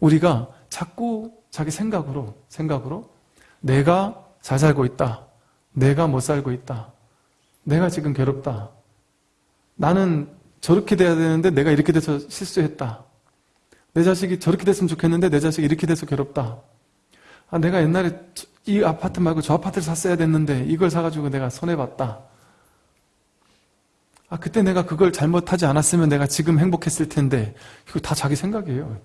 우리가 자꾸 자기 생각으로 생각으로 내가 잘 살고 있다. 내가 못 살고 있다. 내가 지금 괴롭다. 나는 저렇게 돼야 되는데 내가 이렇게 돼서 실수했다. 내 자식이 저렇게 됐으면 좋겠는데 내 자식이 이렇게 돼서 괴롭다. 아, 내가 옛날에 이 아파트 말고 저 아파트를 샀어야 됐는데 이걸 사가지고 내가 손해봤다. 아, 그때 내가 그걸 잘못하지 않았으면 내가 지금 행복했을 텐데 이거 다 자기 생각이에요.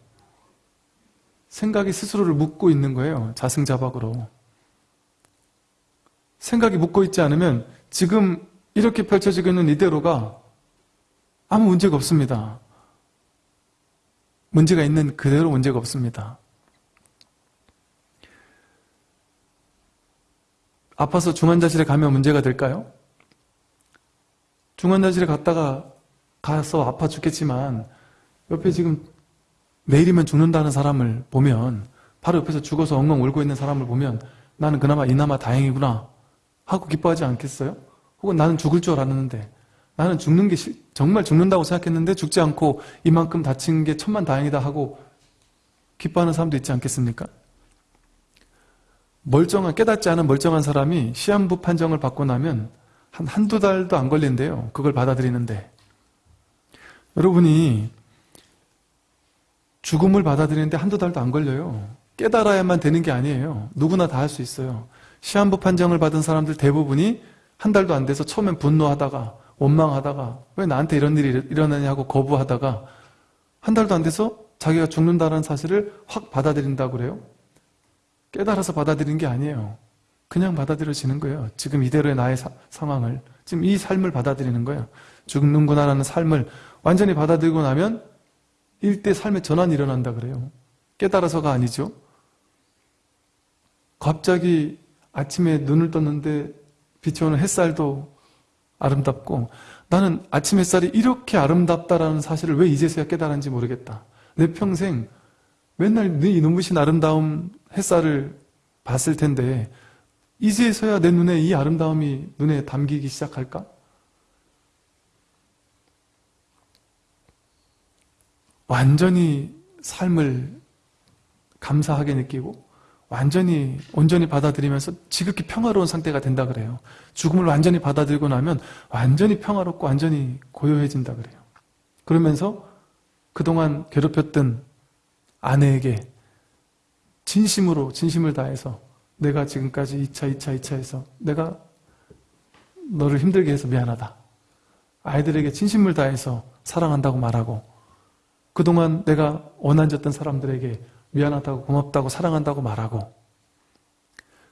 생각이 스스로를 묻고 있는 거예요. 자승자박으로. 생각이 묻고 있지 않으면 지금 이렇게 펼쳐지고 있는 이대로가 아무 문제가 없습니다. 문제가 있는 그대로 문제가 없습니다. 아파서 중환자실에 가면 문제가 될까요? 중환자실에 갔다가 가서 아파 죽겠지만 옆에 지금 내일이면 죽는다는 사람을 보면 바로 옆에서 죽어서 엉엉 울고 있는 사람을 보면 나는 그나마 이나마 다행이구나 하고 기뻐하지 않겠어요? 혹은 나는 죽을 줄 알았는데 나는 죽는 게 정말 죽는다고 생각했는데 죽지 않고 이만큼 다친 게 천만 다행이다 하고 기뻐하는 사람도 있지 않겠습니까? 멀쩡한 깨닫지 않은 멀쩡한 사람이 시한부 판정을 받고 나면 한 한두 달도 안 걸린대요. 그걸 받아들이는데 여러분이 죽음을 받아들이는데 한두 달도 안 걸려요. 깨달아야만 되는 게 아니에요. 누구나 다 할 수 있어요. 시한부 판정을 받은 사람들 대부분이 한 달도 안 돼서 처음엔 분노하다가 원망하다가 왜 나한테 이런 일이 일어나냐고 거부하다가 한 달도 안 돼서 자기가 죽는다는 사실을 확 받아들인다고 그래요. 깨달아서 받아들인 게 아니에요. 그냥 받아들여지는 거예요. 지금 이대로의 나의 사, 상황을 지금 이 삶을 받아들이는 거예요. 죽는구나라는 삶을 완전히 받아들이고 나면 일대 삶의 전환이 일어난다 그래요. 깨달아서가 아니죠. 갑자기 아침에 눈을 떴는데 비춰오는 햇살도 아름답고 나는 아침 햇살이 이렇게 아름답다라는 사실을 왜 이제서야 깨달았는지 모르겠다. 내 평생 맨날 네 눈부신 아름다움 햇살을 봤을 텐데 이제서야 내 눈에 이 아름다움이 눈에 담기기 시작할까? 완전히 삶을 감사하게 느끼고 완전히 온전히 받아들이면서 지극히 평화로운 상태가 된다 그래요. 죽음을 완전히 받아들이고 나면 완전히 평화롭고 완전히 고요해진다 그래요. 그러면서 그동안 괴롭혔던 아내에게 진심으로 진심을 다해서 내가 지금까지 2차, 2차, 2차 해서 내가 너를 힘들게 해서 미안하다. 아이들에게 진심을 다해서 사랑한다고 말하고 그동안 내가 원한졌던 사람들에게 미안하다고 고맙다고 사랑한다고 말하고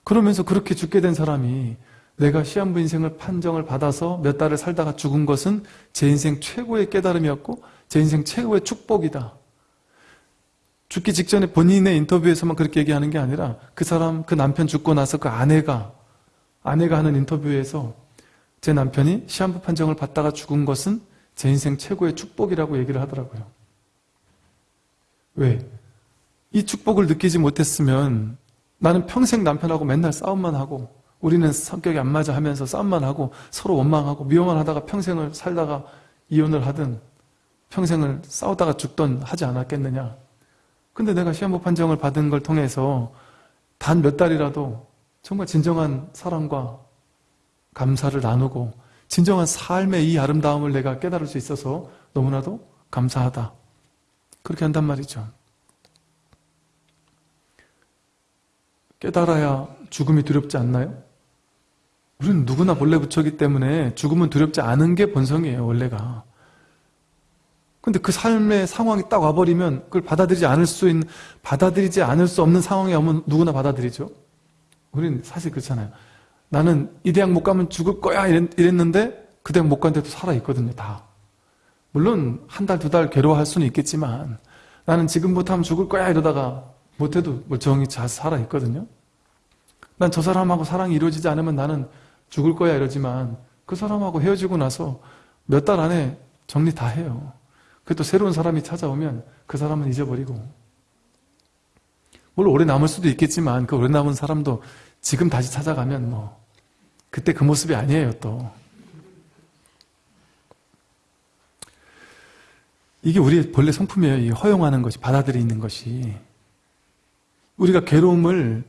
그러면서 그렇게 죽게 된 사람이 내가 시한부 인생을 판정을 받아서 몇 달을 살다가 죽은 것은 제 인생 최고의 깨달음이었고 제 인생 최고의 축복이다. 죽기 직전에 본인의 인터뷰에서만 그렇게 얘기하는 게 아니라 그 사람, 그 남편 죽고 나서 그 아내가 아내가 하는 인터뷰에서 제 남편이 시한부 판정을 받다가 죽은 것은 제 인생 최고의 축복이라고 얘기를 하더라고요. 왜? 이 축복을 느끼지 못했으면 나는 평생 남편하고 맨날 싸움만 하고 우리는 성격이 안 맞아 하면서 싸움만 하고 서로 원망하고 미워만 하다가 평생을 살다가 이혼을 하든 평생을 싸우다가 죽던 하지 않았겠느냐. 근데 내가 시한부 판정을 받은 걸 통해서 단 몇 달이라도 정말 진정한 사랑과 감사를 나누고 진정한 삶의 이 아름다움을 내가 깨달을 수 있어서 너무나도 감사하다. 그렇게 한단 말이죠. 깨달아야 죽음이 두렵지 않나요? 우리는 누구나 본래 부처기 때문에 죽음은 두렵지 않은 게 본성이에요, 원래가. 근데 그 삶의 상황이 딱 와버리면 그걸 받아들이지 않을 수 있는, 받아들이지 않을 수 없는 상황이 오면 누구나 받아들이죠. 우리는 사실 그렇잖아요. 나는 이 대학 못 가면 죽을 거야 이랬 는데 그 대학 못 간 데도 살아있거든요, 다. 물론 한 달, 두 달 괴로워할 수는 있겠지만 나는 지금부터 하면 죽을 거야 이러다가 못해도 멀쩡히 잘 살아있거든요. 난 저 사람하고 사랑이 이루어지지 않으면 나는 죽을 거야 이러지만 그 사람하고 헤어지고 나서 몇 달 안에 정리 다 해요. 그또 새로운 사람이 찾아오면 그 사람은 잊어버리고 물론 오래 남을 수도 있겠지만 그 오래 남은 사람도 지금 다시 찾아가면 뭐 그때 그 모습이 아니에요 또 이게 우리의 본래 성품이에요 이 허용하는 것이 받아들이는 것이 우리가 괴로움을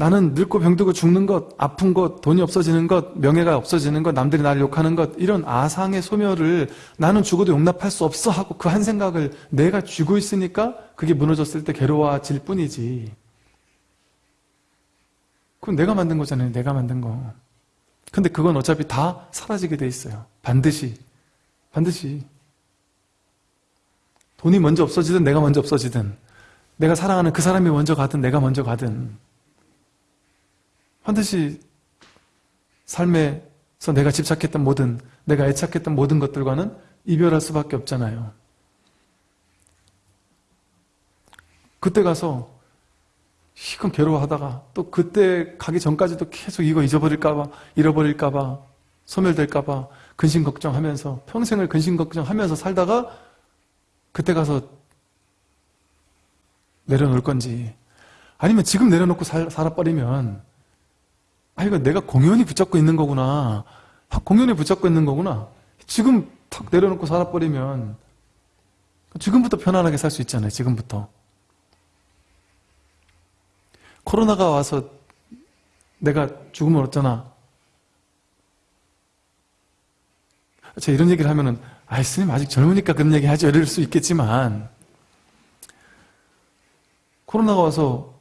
나는 늙고 병들고 죽는 것, 아픈 것, 돈이 없어지는 것, 명예가 없어지는 것, 남들이 나를 욕하는 것, 이런 아상의 소멸을 나는 죽어도 용납할 수 없어 하고 그 한 생각을 내가 쥐고 있으니까 그게 무너졌을 때 괴로워질 뿐이지. 그건 내가 만든 거잖아요. 내가 만든 거. 근데 그건 어차피 다 사라지게 돼 있어요. 반드시. 반드시. 돈이 먼저 없어지든 내가 먼저 없어지든 내가 사랑하는 그 사람이 먼저 가든 내가 먼저 가든 반드시 삶에서 내가 집착했던 모든 내가 애착했던 모든 것들과는 이별할 수밖에 없잖아요. 그때 가서 시큰 괴로워하다가 또 그때 가기 전까지도 계속 이거 잊어버릴까봐 잃어버릴까봐 소멸될까봐 근심 걱정하면서 평생을 근심 걱정하면서 살다가 그때 가서 내려놓을 건지 아니면 지금 내려놓고 살, 살아버리면 아 이거 내가 공연히 붙잡고 있는 거구나. 공연히 붙잡고 있는 거구나. 지금 탁 내려놓고 살아버리면 지금부터 편안하게 살 수 있잖아요 지금부터. 코로나가 와서 내가 죽으면 어쩌나 제가 이런 얘기를 하면은 아 스님 아직 젊으니까 그런 얘기 하죠 이럴 수 있겠지만 코로나가 와서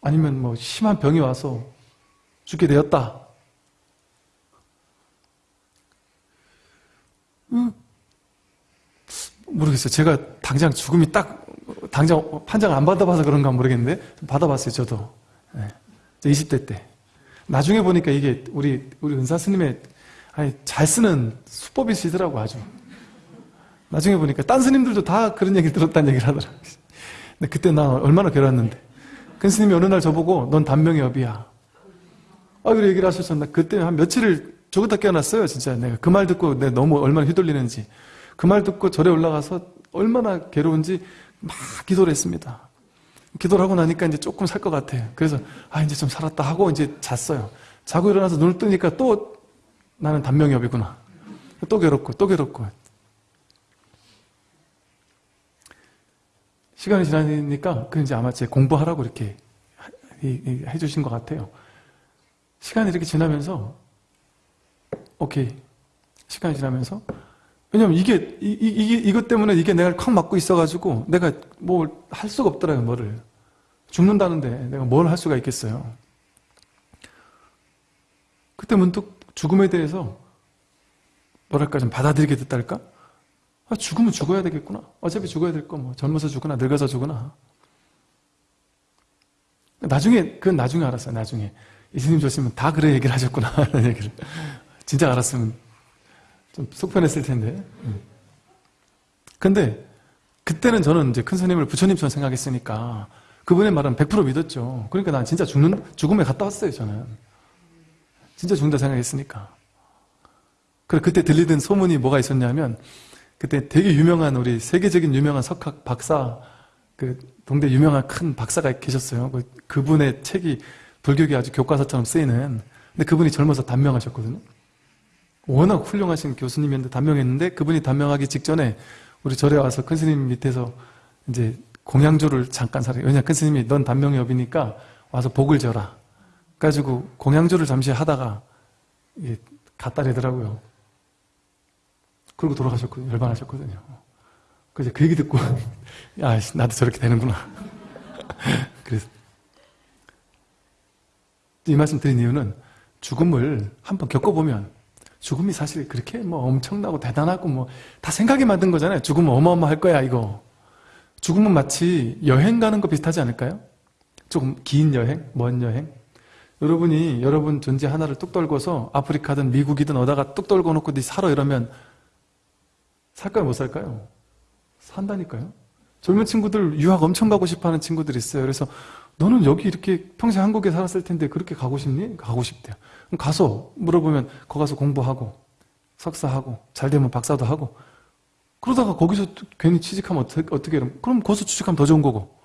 아니면 뭐 심한 병이 와서 죽게 되었다. 음, 모르겠어요. 제가 당장 죽음이 딱 당장 판정 안 받아봐서 그런가 모르겠는데 받아봤어요. 저도 네. 20대 때. 나중에 보니까 이게 우리 우리 은사 스님의 아니, 잘 쓰는 수법이시더라고 아주. 나중에 보니까 딴 스님들도 다 그런 얘기 들었다는 얘기를 하더라고요. 근데 그때 나 얼마나 괴로웠는데. 큰 스님이 어느 날 저보고 넌 단명의 업이야. 아, 그래 얘기를 나 그때 한 며칠을 죽었다 깨어났어요. 진짜 내가 그 말 듣고 내가 너무 얼마나 휘둘리는지. 그 말 듣고 절에 올라가서 얼마나 괴로운지 막 기도를 했습니다. 기도를 하고 나니까 이제 조금 살 것 같아요. 그래서 아 이제 좀 살았다 하고 이제 잤어요. 자고 일어나서 눈을 뜨니까 또 나는 단명의 업이구나. 또 괴롭고 또 괴롭고. 시간이 지나니까 그 이제 아마 제 공부하라고 이렇게 해주신 것 같아요. 시간이 이렇게 지나면서 오케이. 시간이 지나면서. 왜냐면 이게 이, 이, 이것 때문에 이게 내가 콱 맞고 있어가지고 내가 뭘 할 수가 없더라고요 뭐를. 죽는다는데 내가 뭘 할 수가 있겠어요. 그때 문득 죽음에 대해서 뭐랄까 좀 받아들이게 됐달까 아, 죽으면 죽어야 되겠구나. 어차피 죽어야 될 거, 뭐. 젊어서 죽거나, 늙어서 죽거나. 나중에, 그건 나중에 알았어요, 나중에. 이스님 조심은 다 그래 얘기를 하셨구나, 라는 얘기를. 진짜 알았으면 좀 속편했을 텐데. 음. 근데, 그때는 저는 이제 큰 스님을 부처님처럼 생각했으니까, 그분의 말은 100% 믿었죠. 그러니까 난 진짜 죽는, 죽음에 갔다 왔어요, 저는. 진짜 죽는다 생각했으니까. 그래, 그때 들리던 소문이 뭐가 있었냐면, 그때 되게 유명한 우리 세계적인 유명한 석학 박사 그 동대 유명한 큰 박사가 계셨어요. 그, 그분의 책이 불교계 아주 교과서처럼 쓰이는 근데 그분이 젊어서 단명하셨거든요. 워낙 훌륭하신 교수님이었는데 단명했는데 그분이 단명하기 직전에 우리 절에 와서 큰 스님 밑에서 이제 공양주를 잠깐 사래. 왜냐 큰 스님이 넌 단명의 업이니까 와서 복을 져라. 그래가지고 공양주를 잠시 하다가 갔다 되더라고요. 그러고 돌아가셨거든요. 열반하셨거든요. 그래서 그 얘기 듣고, 야, 나도 저렇게 되는구나. 그래서. 이 말씀 드린 이유는 죽음을 한번 겪어보면 죽음이 사실 그렇게 뭐 엄청나고 대단하고 뭐 다 생각이 만든 거잖아요. 죽음은 어마어마할 거야, 이거. 죽음은 마치 여행 가는 거 비슷하지 않을까요? 조금 긴 여행, 먼 여행. 여러분이 여러분 존재 하나를 뚝 떨고서 아프리카든 미국이든 어다가 뚝 떨고 놓고 네 살아 이러면 살까요? 못 살까요? 산다니까요. 젊은 친구들 유학 엄청 가고 싶어하는 친구들이 있어요. 그래서 너는 여기 이렇게 평생 한국에 살았을 텐데 그렇게 가고 싶니? 가고 싶대요. 그럼 가서 물어보면 거 가서 공부하고 석사하고 잘 되면 박사도 하고 그러다가 거기서 괜히 취직하면 어떻게, 어떻게 그럼 거기서 취직하면 더 좋은 거고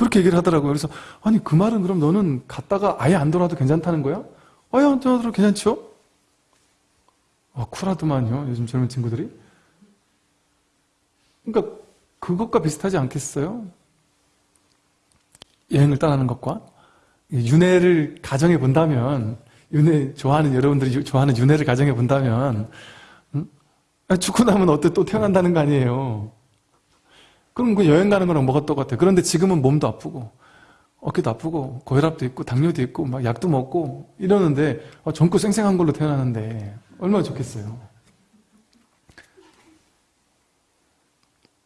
그렇게 얘기를 하더라고요. 그래서 아니 그 말은 그럼 너는 갔다가 아예 안 돌아도 괜찮다는 거야? 아예 안 돌아도 괜찮죠? 아 쿨하더만요. 요즘 젊은 친구들이. 그러니까 그것과 비슷하지 않겠어요? 여행을 떠나는 것과 윤회를 가정해 본다면 윤회 좋아하는 여러분들이 유- 좋아하는 윤회를 가정해 본다면 음? 아, 죽고 나면 어때 또 태어난다는 거 아니에요. 그럼 그 여행 가는 거랑 뭐가 똑같아? 그런데 지금은 몸도 아프고 어깨도 아프고 고혈압도 있고 당뇨도 있고 막 약도 먹고 이러는데 어, 젊고 쌩쌩한 걸로 태어나는데 얼마나 좋겠어요.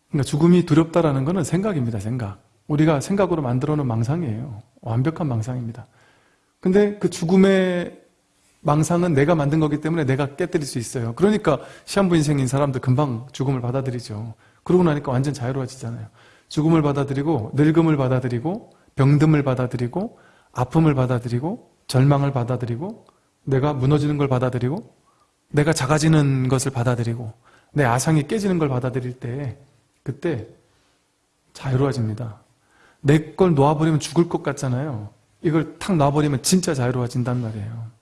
그러니까 죽음이 두렵다라는 것은 생각입니다. 생각. 우리가 생각으로 만들어 놓은 망상이에요. 완벽한 망상입니다. 근데 그 죽음의 망상은 내가 만든 거기 때문에 내가 깨뜨릴 수 있어요. 그러니까 시한부 인생인 사람들 금방 죽음을 받아들이죠. 그러고 나니까 완전 자유로워지잖아요. 죽음을 받아들이고 늙음을 받아들이고 병듦을 받아들이고 아픔을 받아들이고 절망을 받아들이고 내가 무너지는 걸 받아들이고 내가 작아지는 것을 받아들이고 내 아상이 깨지는 걸 받아들일 때 그때 자유로워집니다. 내 걸 놓아버리면 죽을 것 같잖아요. 이걸 탁 놔버리면 진짜 자유로워진단 말이에요.